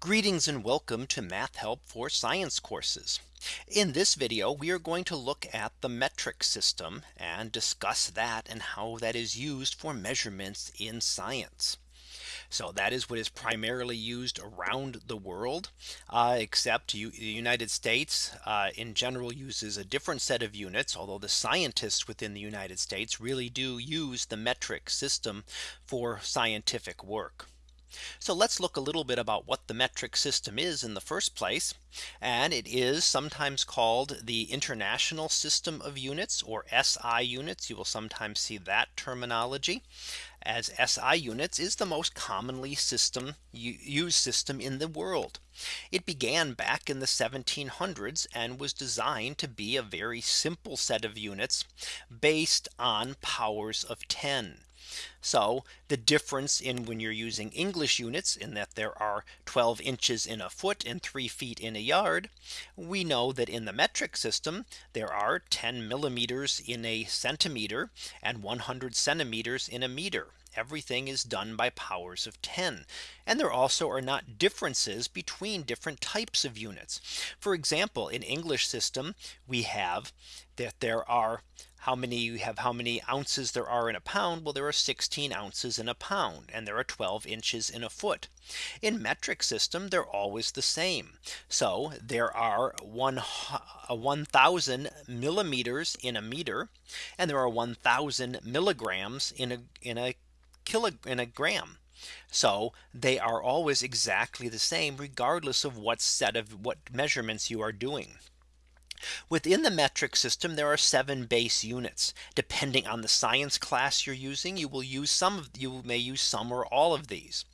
Greetings and welcome to Math Help for Science courses. In this video, we are going to look at the metric system and discuss that and how that is used for measurements in science. So that is what is primarily used around the world, uh, except you, the United States uh, in general uses a different set of units, although the scientists within the United States really do use the metric system for scientific work. So let's look a little bit about what the metric system is in the first place. And it is sometimes called the International System of Units or SI units. You will sometimes see that terminology as SI units is the most commonly system used system in the world. It began back in the 1700s and was designed to be a very simple set of units based on powers of 10. So the difference in when you're using English units in that there are 12 inches in a foot and three feet in a yard. We know that in the metric system there are 10 millimeters in a centimeter and 100 centimeters in a meter. Everything is done by powers of 10. And there also are not differences between different types of units. For example, in English system, we have that there are how many you have how many ounces there are in a pound. Well, there are 16 ounces in a pound and there are 12 inches in a foot. In metric system, they're always the same. So there are one uh, 1000 millimeters in a meter and there are 1000 milligrams in a in a kilo in a gram. So they are always exactly the same regardless of what set of what measurements you are doing. Within the metric system, there are seven base units. Depending on the science class you're using, you will use some of you may use some or all of these.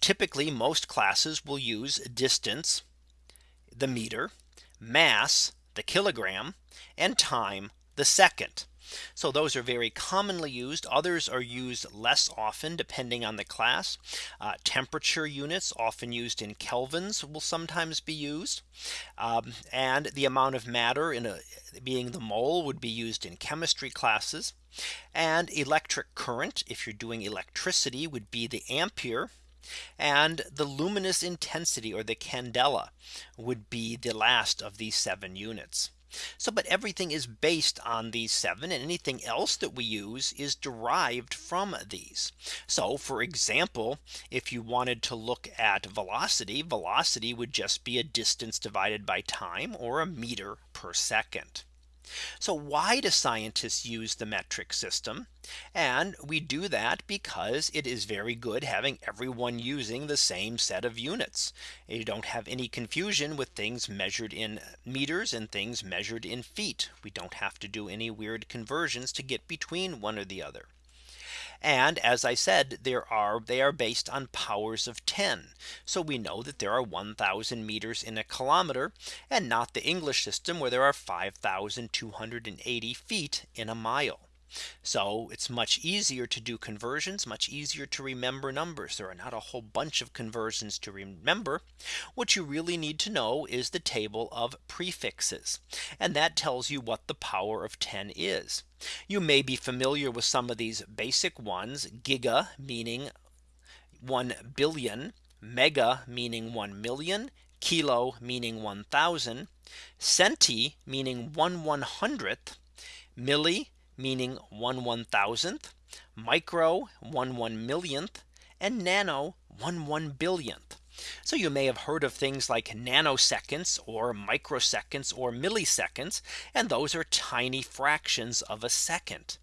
Typically, most classes will use distance, the meter, mass, the kilogram, and time, the second. So those are very commonly used. Others are used less often depending on the class. Uh, temperature units often used in kelvins will sometimes be used. Um, and the amount of matter in a being the mole would be used in chemistry classes. And electric current if you're doing electricity would be the ampere and the luminous intensity or the candela would be the last of these seven units. So but everything is based on these seven and anything else that we use is derived from these. So for example, if you wanted to look at velocity, velocity would just be a distance divided by time or a meter per second. So why do scientists use the metric system? And we do that because it is very good having everyone using the same set of units. You don't have any confusion with things measured in meters and things measured in feet. We don't have to do any weird conversions to get between one or the other. And as I said, there are they are based on powers of 10. So we know that there are 1000 meters in a kilometer and not the English system where there are 5280 feet in a mile. So it's much easier to do conversions much easier to remember numbers. There are not a whole bunch of conversions to remember. What you really need to know is the table of prefixes. And that tells you what the power of 10 is. You may be familiar with some of these basic ones giga meaning 1 billion mega meaning 1 million kilo meaning 1000 centi meaning 1 one hundredth milli meaning 1 one thousandth, micro 1 one millionth, and nano 1 one billionth. So you may have heard of things like nanoseconds or microseconds or milliseconds. And those are tiny fractions of a second.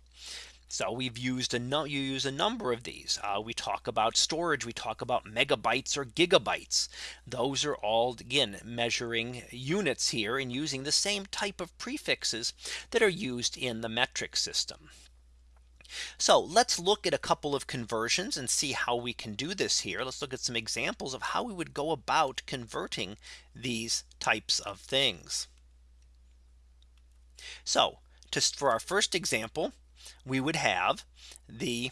So we've used a no you use a number of these. Uh, we talk about storage. We talk about megabytes or gigabytes. Those are all again measuring units here and using the same type of prefixes that are used in the metric system. So let's look at a couple of conversions and see how we can do this here. Let's look at some examples of how we would go about converting these types of things. So just for our first example, we would have the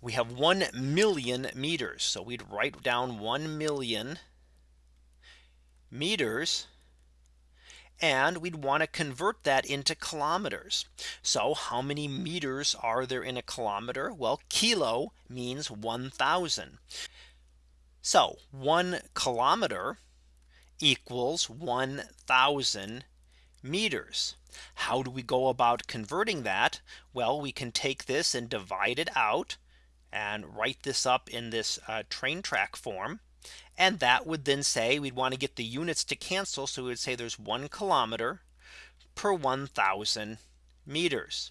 we have 1 million meters. So we'd write down 1 million meters and we'd want to convert that into kilometers. So how many meters are there in a kilometer? Well, kilo means 1000. So one kilometer equals 1000 meters. How do we go about converting that? Well, we can take this and divide it out and write this up in this uh, train track form. And that would then say we'd want to get the units to cancel. So we would say there's one kilometer per 1000 meters.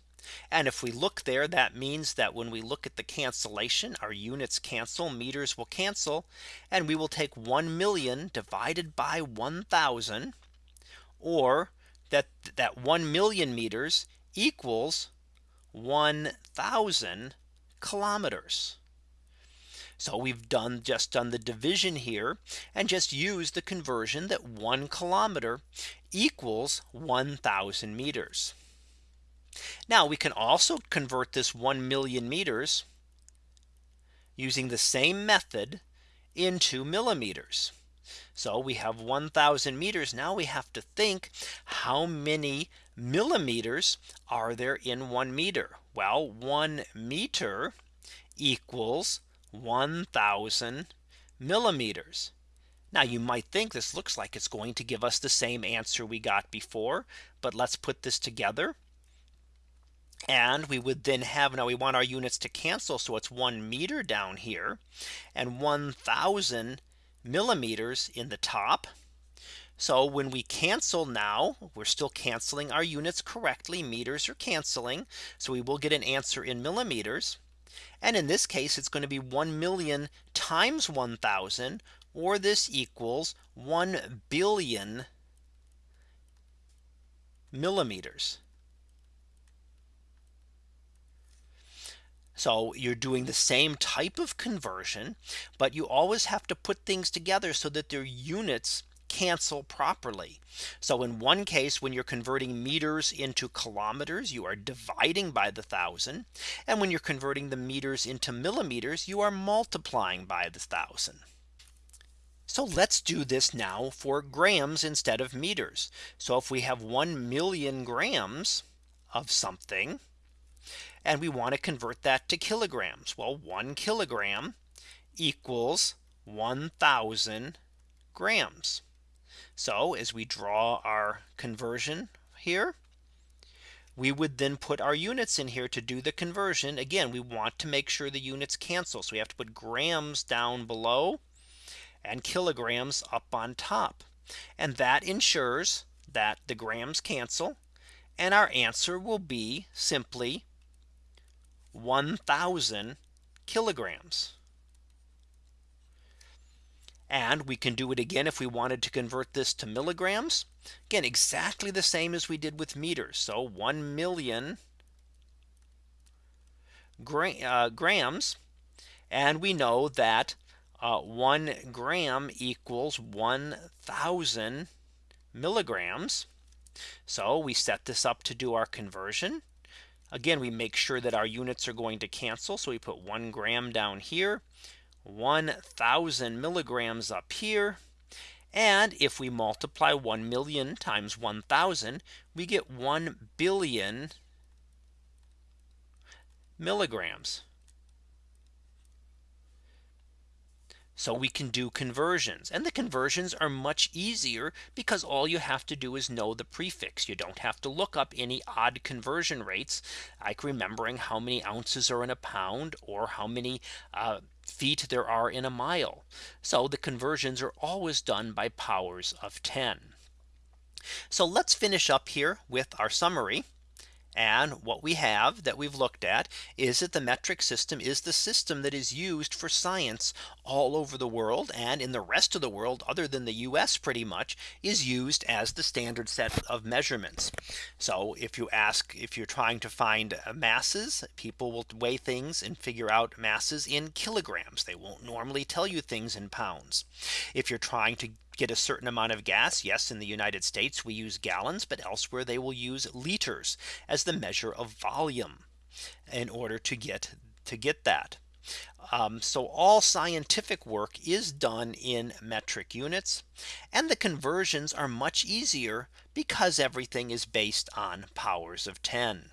And if we look there, that means that when we look at the cancellation, our units cancel, meters will cancel, and we will take 1 million divided by 1000, or that that 1 million meters equals 1000 kilometers. So we've done just done the division here and just use the conversion that one kilometer equals 1000 meters. Now we can also convert this 1 million meters using the same method into millimeters. So we have 1000 meters. Now we have to think how many millimeters are there in one meter? Well, one meter equals 1000 millimeters. Now you might think this looks like it's going to give us the same answer we got before. But let's put this together. And we would then have now we want our units to cancel. So it's one meter down here and 1000 millimeters in the top. So when we cancel now, we're still canceling our units correctly. Meters are canceling. So we will get an answer in millimeters. And in this case, it's going to be 1 million times 1000 or this equals 1 billion millimeters. So you're doing the same type of conversion, but you always have to put things together so that their units cancel properly. So in one case, when you're converting meters into kilometers, you are dividing by the thousand. And when you're converting the meters into millimeters, you are multiplying by the thousand. So let's do this now for grams instead of meters. So if we have 1 million grams of something, and we want to convert that to kilograms. Well, one kilogram equals 1000 grams. So as we draw our conversion here, we would then put our units in here to do the conversion. Again, we want to make sure the units cancel. So we have to put grams down below and kilograms up on top. And that ensures that the grams cancel. And our answer will be simply 1000 kilograms. And we can do it again if we wanted to convert this to milligrams. Again, exactly the same as we did with meters. So 1 million gra uh, grams. And we know that uh, 1 gram equals 1000 milligrams. So we set this up to do our conversion. Again, we make sure that our units are going to cancel. So we put one gram down here 1000 milligrams up here. And if we multiply 1 million times 1000, we get 1 billion milligrams. So we can do conversions and the conversions are much easier because all you have to do is know the prefix. You don't have to look up any odd conversion rates like remembering how many ounces are in a pound or how many uh, feet there are in a mile. So the conversions are always done by powers of 10. So let's finish up here with our summary. And what we have that we've looked at is that the metric system is the system that is used for science all over the world and in the rest of the world other than the US pretty much is used as the standard set of measurements. So if you ask if you're trying to find uh, masses, people will weigh things and figure out masses in kilograms. They won't normally tell you things in pounds. If you're trying to get a certain amount of gas. Yes, in the United States, we use gallons, but elsewhere they will use liters as the measure of volume in order to get to get that. Um, so all scientific work is done in metric units and the conversions are much easier because everything is based on powers of 10.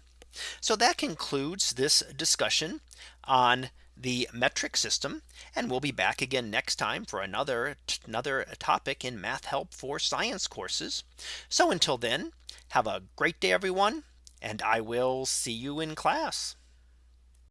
So that concludes this discussion on the metric system. And we'll be back again next time for another another topic in math help for science courses. So until then, have a great day, everyone. And I will see you in class.